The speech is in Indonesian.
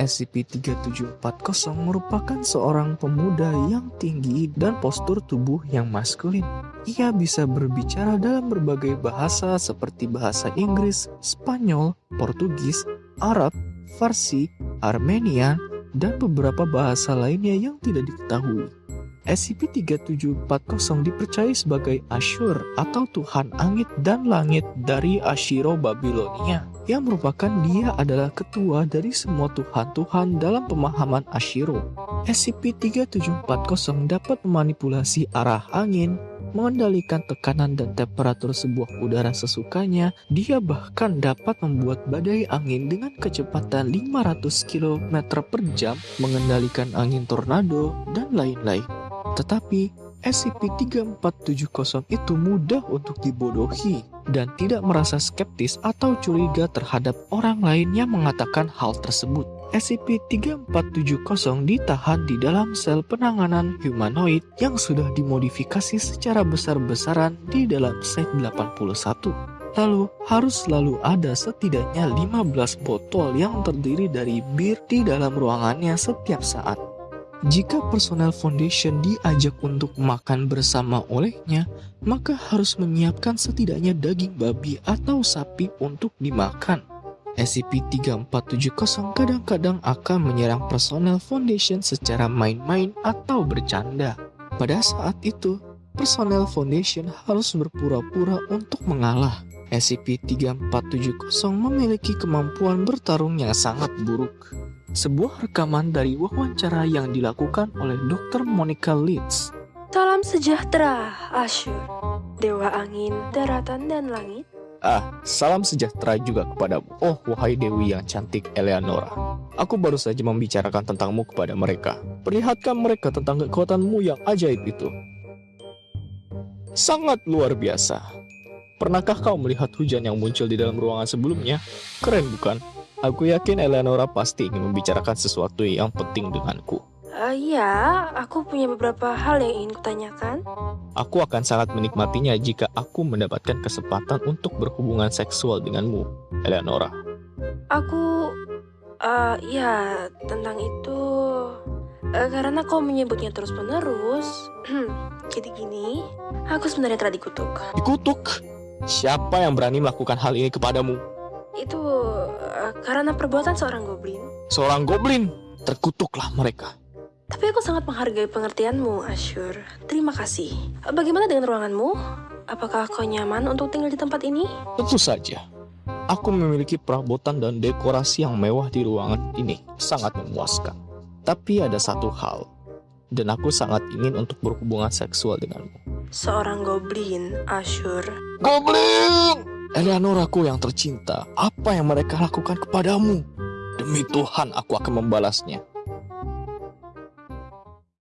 SCP-3740 merupakan seorang pemuda yang tinggi dan postur tubuh yang maskulin. Ia bisa berbicara dalam berbagai bahasa seperti bahasa Inggris, Spanyol, Portugis, Arab, Farsi, Armenian, dan beberapa bahasa lainnya yang tidak diketahui. SCP-3740 dipercaya sebagai Ashur atau Tuhan Angin dan Langit dari Ashiro Babilonia yang merupakan dia adalah ketua dari semua Tuhan-Tuhan dalam pemahaman Ashiro. SCP-3740 dapat memanipulasi arah angin, mengendalikan tekanan dan temperatur sebuah udara sesukanya, dia bahkan dapat membuat badai angin dengan kecepatan 500 km per jam, mengendalikan angin tornado, dan lain-lain. Tetapi, SCP-3470 itu mudah untuk dibodohi dan tidak merasa skeptis atau curiga terhadap orang lain yang mengatakan hal tersebut. SCP-3470 ditahan di dalam sel penanganan humanoid yang sudah dimodifikasi secara besar-besaran di dalam Site-81. Lalu, harus selalu ada setidaknya 15 botol yang terdiri dari bir di dalam ruangannya setiap saat. Jika personel Foundation diajak untuk makan bersama olehnya, maka harus menyiapkan setidaknya daging babi atau sapi untuk dimakan. SCP-3470 kadang-kadang akan menyerang personel Foundation secara main-main atau bercanda. Pada saat itu, personel Foundation harus berpura-pura untuk mengalah. SCP-3470 memiliki kemampuan bertarung yang sangat buruk. Sebuah rekaman dari wawancara yang dilakukan oleh Dr. Monica Leeds. Salam sejahtera, Ashur. Dewa angin, daratan, dan langit. Ah, salam sejahtera juga kepadamu. Oh, wahai Dewi yang cantik Eleanora. Aku baru saja membicarakan tentangmu kepada mereka. Perlihatkan mereka tentang kekuatanmu yang ajaib itu. Sangat luar biasa. Pernahkah kau melihat hujan yang muncul di dalam ruangan sebelumnya? Keren bukan? Aku yakin Eleanora pasti ingin membicarakan sesuatu yang penting denganku. Uh, ya, aku punya beberapa hal yang ingin kutanyakan. Aku akan sangat menikmatinya jika aku mendapatkan kesempatan untuk berhubungan seksual denganmu, Eleanora. Aku, uh, ya, tentang itu... Uh, karena kau menyebutnya terus-menerus, jadi gini, aku sebenarnya telah dikutuk. Dikutuk? Siapa yang berani melakukan hal ini kepadamu? Itu karena perbuatan seorang goblin. Seorang goblin? Terkutuklah mereka. Tapi aku sangat menghargai pengertianmu, Ashur. Terima kasih. Bagaimana dengan ruanganmu? Apakah kau nyaman untuk tinggal di tempat ini? Tentu saja. Aku memiliki perabotan dan dekorasi yang mewah di ruangan ini. Sangat memuaskan. Tapi ada satu hal. Dan aku sangat ingin untuk berhubungan seksual denganmu. Seorang goblin, Ashur. Goblin! Eleanoraku yang tercinta, apa yang mereka lakukan kepadamu? Demi Tuhan aku akan membalasnya.